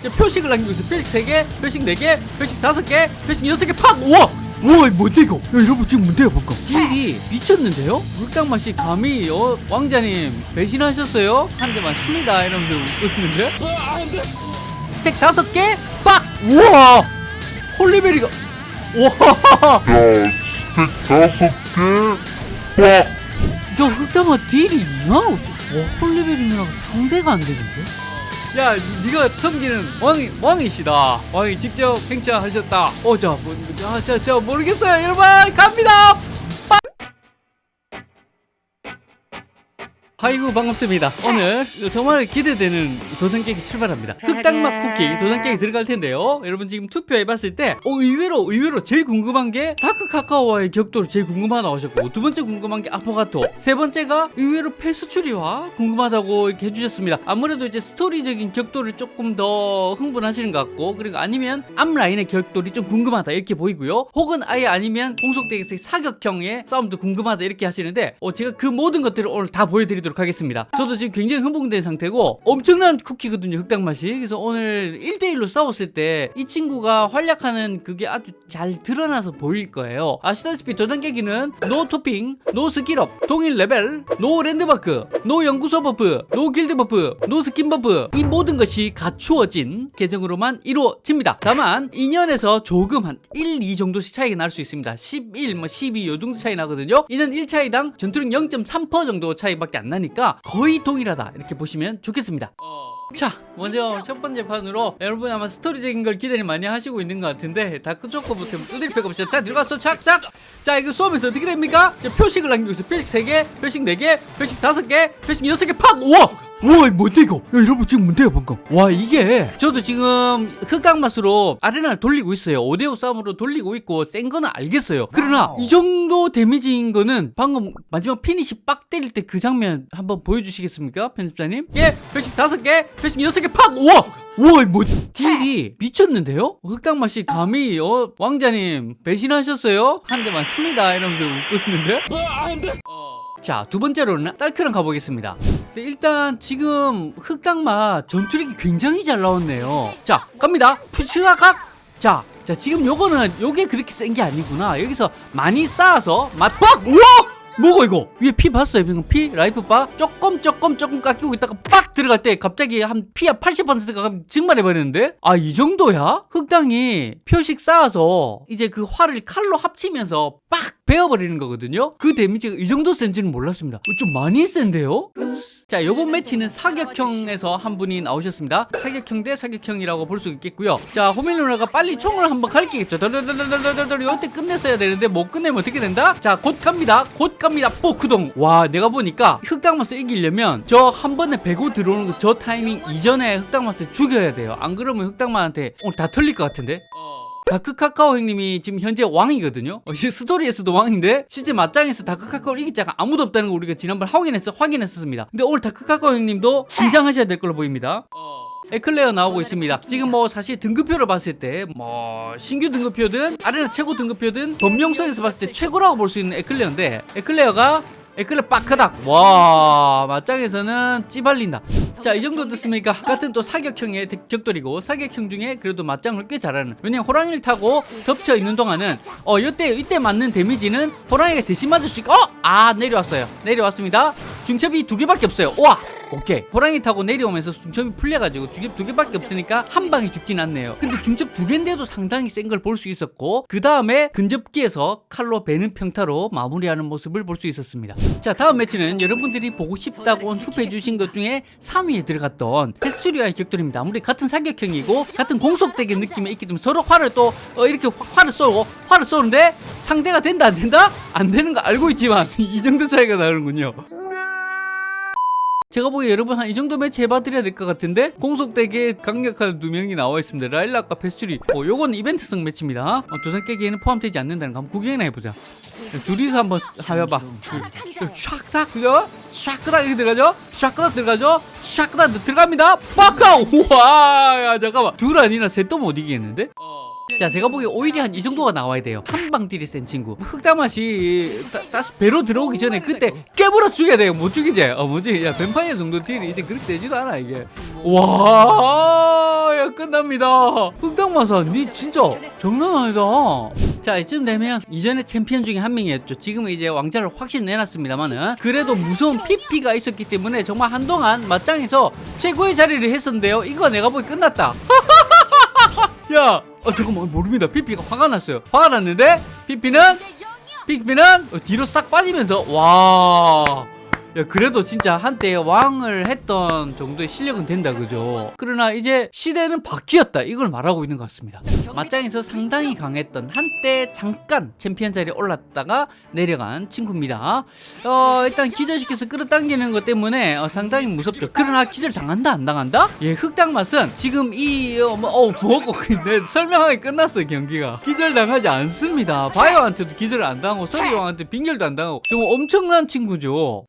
이제 표식을 남기고 있어. 표식 3개 표식 4개 표식 5개 표식 6개 팍! 우와! 우와 뭔데 이거? 야 여러분 지금 뭔데요 방금 딜이 미쳤는데요? 흑당 맛이 감히 어, 왕자님 배신하셨어요? 한 대 맞습니다. 이러면서 웃고 있는데? 스택 5개 빡! 우와! 홀리베리가 우와! 야, 스택 다섯 개, 빡! 야 흑당맛 딜이 2만 5천 와 홀리베리랑 상대가 안 되는데 야, 네가 섬기는 왕이 왕이시다. 왕이 직접 행차하셨다. 어, 자, 뭐, 자, 자, 자, 모르겠어요, 여러분, 갑니다. 아이고 반갑습니다. 오늘 정말 기대되는 도전 깨기 출발합니다. 흑당맛 쿠키 도전 깨기 들어갈 텐데요. 여러분 지금 투표해봤을 때 어, 의외로 의외로 제일 궁금한 게 다크 카카오와의 격돌을 제일 궁금하다고 하셨고 두 번째 궁금한 게 아포가토 세 번째가 의외로 페스츄리와가 궁금하다고 이렇게 해주셨습니다. 아무래도 이제 스토리적인 격돌을 조금 더 흥분하시는 것 같고 그리고 아니면 앞라인의 격돌이 좀 궁금하다 이렇게 보이고요. 혹은 아예 아니면 공속대에서의 사격형의 싸움도 궁금하다 이렇게 하시는데 어, 제가 그 모든 것들을 오늘 다 보여드리도록 하겠습니다. 저도 지금 굉장히 흥분된 상태고 엄청난 쿠키거든요 흑당 맛이. 그래서 오늘 1대1로 싸웠을 때 이 친구가 활약하는 그게 아주 잘 드러나서 보일 거예요. 아시다시피 도전 깨기는 no 토핑, no skill up, 동일 레벨, no 랜드마크, no 연구소 buff, no 길드 buff, no 스킨 buff 이 모든 것이 갖추어진 계정으로만 이루어집니다. 다만 2년에서 조금 한 1, 2 정도씩 차이가 날 수 있습니다. 11, 뭐 12, 요 정도 차이 나거든요. 이는 1차이당 전투력 0.3% 정도 차이밖에 안 나니까 거의 동일하다. 이렇게 보시면 좋겠습니다. 자 먼저 첫 번째 판으로 여러분 아마 스토리적인 걸 기대를 많이 하시고 있는 것 같은데 다크초코부터 두드릴 필요 없이 자 들어갔어 착착 자 이거 수업에서 어떻게 됩니까? 표식을 남기고 있어. 표식 3개 표식 4개 표식 5개 표식 6개 팍! 우와 우와 뭔데 이거? 야 여러분 지금 뭔데요 방금. 와 이게. 저도 지금 흑당 맛으로 아레나를 돌리고 있어요. 5대5 싸움으로 돌리고 있고 센 거는 알겠어요. 그러나 이 정도 데미지인 거는 방금 마지막 피니시 빡 때릴 때 그 장면 한번 보여주시겠습니까 편집자님? 예 표식 5개 표식 6개 팍! 우와! 우와 뭐 딜이 미쳤는데요? 흑당 맛이 감히 어, 왕자님 배신하셨어요? 한 대 맞습니다. 이러면서 웃고 있는데 자, 두 번째로는 딸크랑 가보겠습니다. 근데 일단 지금 흑당맛 전투력이 굉장히 잘 나왔네요. 자, 갑니다. 푸시가각. 자, 자 지금 요거는 요게 그렇게 센 게 아니구나. 여기서 많이 쌓아서 맛박. 우와! 뭐고 이거? 위에 피 봤어요? 방금 피? life bar? 조금 조금 조금 깎이고 있다가 빡 들어갈 때 갑자기 한 피가 80%가 증발해 버리는데? 아 이 정도야? 흑당이 표식 쌓아서 이제 그 활을 칼로 합치면서 빡 베어버리는 거거든요? 그 데미지가 이 정도 센지는 몰랐습니다. 어, 좀 많이 센데요? 자 요번 매치는 사격형에서 한 분이 나오셨습니다. 사격형 대 사격형이라고 볼 수 있겠고요. 자 호밀 누나가 빨리 총을 한번 갈기겠죠. 덜덜덜덜덜덜 요때 끝냈어야 되는데 못 끝내면 어떻게 된다? 자 곧 갑니다. 곧 갑니다. 뽀크동. 와 내가 보니까 흑당맛을 이기려면 저 한 번에 베고 들어오는 거 저 타이밍 이전에 흑당맛을 죽여야 돼요. 안 그러면 흑당맛한테 오늘 다 털릴 것 같은데 다크 카카오 형님이 지금 현재 왕이거든요. 어, 이 스토리에서도 왕인데 실제 맞짱에서 다크 카카오를 이길 자가 아무도 없다는 거 우리가 지난번 확인했어 확인했었습니다. 근데 오늘 다크 카카오 형님도 긴장하셔야 될 걸로 보입니다. 에클레어 나오고 있습니다. 지금 뭐 사실 등급표를 봤을 때 뭐 신규 등급표든 아레나 최고 등급표든 범용성에서 봤을 때 최고라고 볼 수 있는 에클레어인데 에클레어가 에클레 빡크닥 와 맞짱에서는 찌발린다 자 이 정도 됐습니까? 같은 또 사격형의 대- 격돌이고 사격형 중에 그래도 맞짱을 꽤 잘하는. 왜냐면 호랑이를 타고 덮쳐 있는 동안은 어 이때 이때 맞는 데미지는 호랑이가 대신 맞을 수 있고 어 아 내려왔어요. 내려왔습니다. 중첩이 두 개밖에 없어요. 우와! 오케이. 호랑이 타고 내려오면서 중첩이 풀려가지고 중첩 두 개밖에 없으니까 한 방에 죽진 않네요. 근데 중첩 두 개인데도 상당히 센 걸 볼 수 있었고 그 다음에 근접기에서 칼로 베는 평타로 마무리하는 모습을 볼 수 있었습니다. 자 다음 매치는 여러분들이 보고 싶다고 투표해 주신 것 중에 3 위에 들어갔던 페스츄리아의 격돌입니다 아무리 같은 사격형이고 같은 공속대의 느낌이 있기 때문에 서로 활을 또 어, 이렇게 화- 활을 쏘고 활을 쏘는데 상대가 된다 안 된다? 안 되는 거 알고 있지만 이 정도 차이가 나는군요 제가 보기에 여러분 한 이 정도 매치 해봐드려야 될 것 같은데? 공속대기에 강력한 두 명이 나와 있습니다. 라일락과 페스츄리. 어, 요건 이벤트성 매치입니다. 어, 두산 깨기에는 포함되지 않는다는 거 한번 구경이나 해보자. 둘이서 한번 해봐. 샥싹 그죠? 샥그닥 이렇게 들어가죠? 샥그닥 들어가죠? 샥그닥 들어갑니다. 빡카우! 우와! 야 잠깐만. 둘 아니라 셋도 못 이기겠는데? 자 제가 보기에 오히려 한 이 정도가 나와야 돼요. 한 방 딜이 센 친구. 흑당맛이 다, 다시 베러 들어오기 전에 그때 깨물어 죽여야 돼요. 못 죽이지. 어 뭐지? 야 뱀파이어 정도 딜이 이제 그렇게 세지도 않아 이게. 와야 끝납니다. 흑당맛아 니 진짜 장난 아니다. 자 이쯤 되면 이전에 챔피언 중에 한 명이었죠. 지금은 이제 왕좌를 확실히 내놨습니다만은 그래도 무서운 피피가 있었기 때문에 정말 한동안 맞짱에서 최고의 자리를 했었는데요. 이거 내가 보기 끝났다 야, 어, 잠깐만 모릅니다. 피피가 화가 났어요. 화가 났는데 피피는 피피는 어, 뒤로 싹 빠지면서 와. 야, 그래도 진짜 한때 왕을 했던 정도의 실력은 된다, 그죠? 그러나 이제 시대는 바뀌었다. 이걸 말하고 있는 것 같습니다. 맞짱에서 상당히 강했던 한때 잠깐 챔피언 자리에 올랐다가 내려간 친구입니다. 어, 일단 기절시켜서 끌어당기는 것 때문에 어, 상당히 무섭죠. 그러나 기절 당한다, 안 당한다? 예, 흑당 맛은 지금 이, 어, 뭐, 어, 뭐고, 근데 설명하기 끝났어요, 경기가. 기절 당하지 않습니다. 바이오한테도 기절을 안 당하고, 서리왕한테 빙결도 안 당하고, 정말 엄청난 친구죠.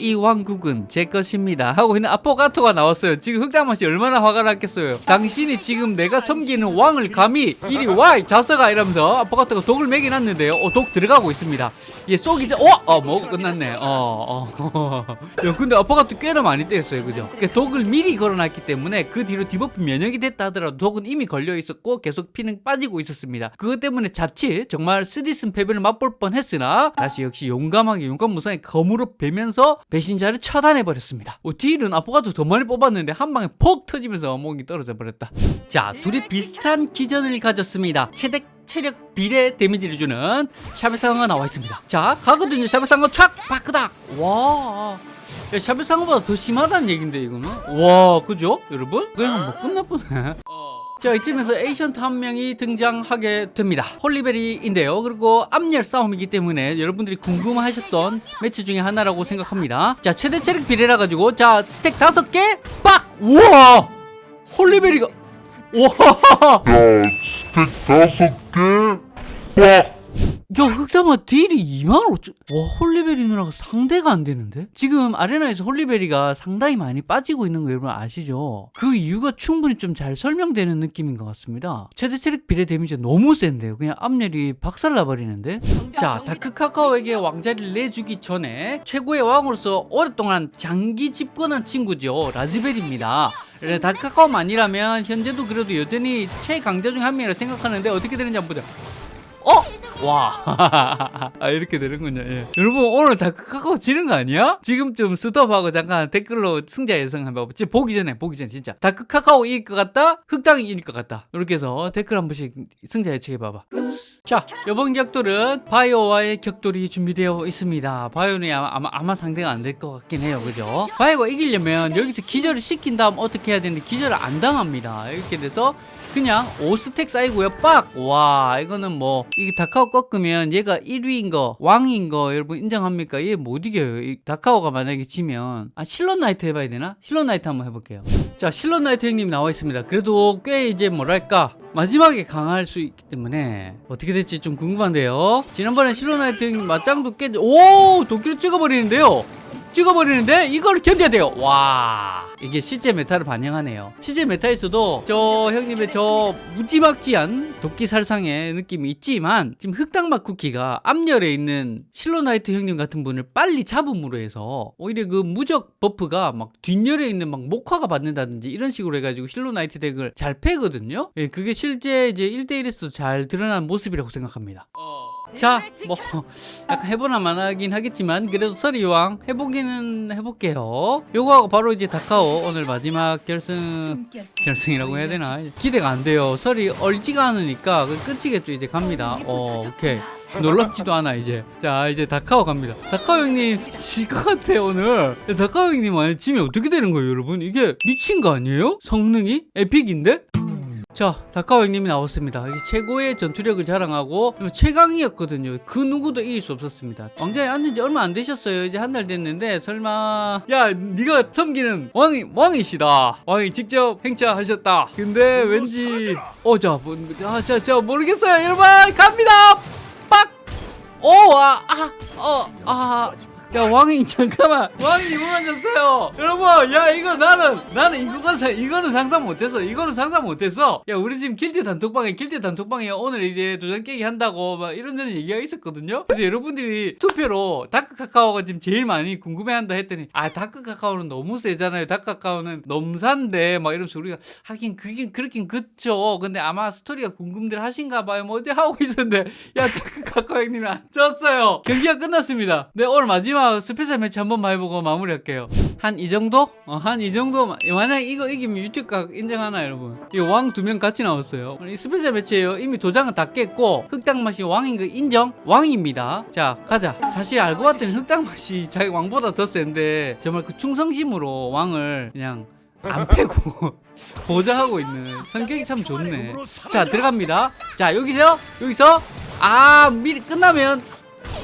이 왕국은 제 것입니다. 하고 있는 아포가토가 나왔어요. 지금 흑당맛이 얼마나 화가 났겠어요. 당신이 지금 내가 섬기는 왕을 감히 이리 와이 자석아 이러면서 아포가토가 독을 매겨놨는데요. 어, 독 들어가고 있습니다. 얘 쏘기 전 어? 어 먹고 끝났네. 어, 어. 야 근데 아포가토 꽤나 많이 때렸어요. 그죠? 그러니까 독을 미리 걸어놨기 때문에 그 뒤로 debuff 면역이 됐다 하더라도 독은 이미 걸려 있었고 계속 피는 빠지고 있었습니다. 그것 때문에 자칫 정말 쓰디쓴 패배를 맛볼 뻔했으나 다시 역시 용감하게 용감 무쌍의 검으로 베면서 배신자를 처단해버렸습니다. 어, 딜은 아포가토 더 많이 뽑았는데 한 방에 폭 터지면서 목이 떨어져 버렸다. 자, 둘이 비슷한 기전을 가졌습니다. 최대 체력 비례 데미지를 주는 샤베상어가 나와 있습니다. 자, 가거든요. 샤베상어 촥! 바크닥! 와. 야, 샤베상어보다 더 심하다는 얘긴데, 이거는? 와, 그죠? 여러분? 그냥 뭐 끝나보네. 자 이쯤에서 ancient 한 명이 등장하게 됩니다. 홀리베리인데요. 그리고 앞열 싸움이기 때문에 여러분들이 궁금하셨던 매치 중에 하나라고 생각합니다. 자 최대 체력 비례라 가지고 자 stack 다섯 개 빡! 우와! 홀리베리가 우와! 야, stack 다섯 개, 빡! 야 흑당맛 딜이 2만 5천 와 홀리베리 누나가 상대가 안 되는데? 지금 아레나에서 홀리베리가 상당히 많이 빠지고 있는 거 여러분 아시죠? 그 이유가 충분히 좀 잘 설명되는 느낌인 것 같습니다. 최대 체력 비례 데미지가 너무 센데요. 그냥 앞열이 박살나버리는데? 자 다크 카카오에게 왕자리를 내주기 전에 최고의 왕으로서 오랫동안 장기 집권한 친구죠. 라즈벨입니다. 그래, 다크카카오만이라면 현재도 그래도 여전히 최강자 중 한 명이라 생각하는데 어떻게 되는지 한번 보자. 어? 와. 아, 이렇게 되는군요. 예. 여러분, 오늘 다크카카오 지는 거 아니야? 지금 좀 스톱하고 잠깐 댓글로 승자 예상 한번 봐봐. 보기 전에, 보기 전에, 진짜. 다크카카오 이길 것 같다? 흑당이 이길 것 같다. 이렇게 해서 댓글 한 번씩 승자 예측해봐봐. 자, 이번 격돌은 바이오와의 격돌이 준비되어 있습니다. 바이오는 아마, 아마 상대가 안 될 것 같긴 해요. 그죠? 바이오가 이기려면 여기서 기절을 시킨 다음 어떻게 해야 되는데 기절을 안 당합니다. 이렇게 돼서 그냥 5스택 쌓이고요 빡! 와 이거는 뭐 이게 다카오 꺾으면 얘가 1위인 거 왕인 거 여러분 인정합니까? 얘 못 이겨요 이 다카오가 만약에 지면 아 실론 나이트 해봐야 되나? 실론 나이트 한번 해볼게요 자 실론 나이트 형님 나와 있습니다 그래도 꽤 이제 뭐랄까 마지막에 강할 수 있기 때문에 어떻게 될지 좀 궁금한데요 지난번에 실론 나이트 형님 맞짱도 깨 오! 도끼를 찍어버리는데요 찍어버리는데 이걸 견뎌야 돼요. 와 이게 실제 메타를 반영하네요. 실제 메타에서도 저 형님의 저 무지막지한 도끼 살상의 느낌이 있지만 지금 흑당맛 쿠키가 앞열에 있는 실론 나이트 형님 같은 분을 빨리 잡음으로 해서 오히려 그 무적 버프가 막 뒷열에 있는 막 목화가 받는다든지 이런 식으로 해가지고 실로나이트 덱을 잘 패거든요. 예, 그게 실제 이제 1대1에서도 잘 드러난 모습이라고 생각합니다 자, 뭐 약간 해보나 마나긴 하겠지만 그래도 서리왕 해보기는 해볼게요. 요거하고 바로 이제 다카오 오늘 마지막 결승 결승이라고 해야 되나 기대가 안 돼요. 설이 얼지가 않으니까 그 끝이겠죠. 이제 갑니다. 어, 오케이. 놀랍지도 않아 이제 자 이제 다카오 갑니다 다카오 형님 질 것 같아 오늘 야, 다카오 형님 만약 지면 어떻게 되는 거예요 여러분 이게 미친 거 아니에요 성능이 에픽인데 자, 다카오 형님이 나왔습니다. 이게 최고의 전투력을 자랑하고 최강이었거든요. 그 누구도 이길 수 없었습니다. 왕자에 앉은 지 얼마 안 되셨어요. 이제 한 달 됐는데 설마 야, 네가 섬기는 왕이 왕이시다. 왕이 직접 행차하셨다. 근데 왠지 어, 자, 뭐, 아, 자, 자 모르겠어요. 여러분 갑니다. 빡. 오, 아, 아, 어, 아. 야 왕이 잠깐만. 왕이 이거 만 졌어요. 여러분 야 이거 나는 나는 이거가 사- 이거는 상상 못했어. 이거는 상상 못했어. 야 우리 지금 길드 단톡방에 길드 단톡방에 오늘 이제 도장 깨기 한다고 막 이런저런 얘기가 있었거든요? 그래서 여러분들이 투표로 다크 카카오가 지금 제일 많이 궁금해한다 했더니 아 다크 카카오는 너무 세잖아요. 다크 카카오는 넘산데 막 이러면서 우리가 하긴 그긴 그렇긴 그쵸. 근데 아마 스토리가 궁금들 하신가 봐요. 뭐 어디 하고 있었는데. 야 다크 카카오 형님이 안 졌어요. 경기가 끝났습니다. 네 오늘 마지막 스페셜 매치 한 번만 해보고 마무리할게요. 한 이 정도? 어, 한 이 정도. 만약 이거 이기면 유튜브 각 인정하나 여러분? 이 왕 두 명 같이 나왔어요. 이 스페셜 매치예요. 이미 도장은 다 깼고 흑당맛이 왕인 거 인정? 왕입니다. 자 가자. 사실 알고 봤더니 흑당맛이 자기 왕보다 더 센데 정말 그 충성심으로 왕을 그냥 안 패고. 보좌하고 있는 성격이 참 좋네. 자 들어갑니다. 자 여기서 여기서. 아 미리 끝나면.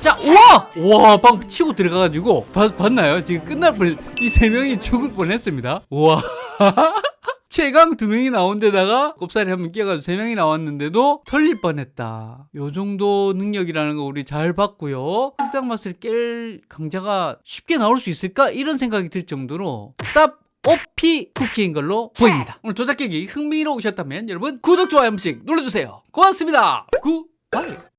자 우와! 우와 방 치고 들어가가지고 봤, 봤나요? 지금 끝날 뻔이 세 명이 죽을 뻔했습니다. 우와. 최강 두 명이 나온 데다가 곱살이 한 명 끼어가지고 세 명이 나왔는데도 털릴 뻔했다. 요 정도 능력이라는 거 우리 잘 봤고요. 흑당 맛을 깰 강자가 쉽게 나올 수 있을까? 이런 생각이 들 정도로 쌉 오피 쿠키인 걸로 보입니다. 오늘 조작객이 흥미로우셨다면 여러분 구독, 좋아요 한 번씩 눌러주세요. 고맙습니다. 굿바이.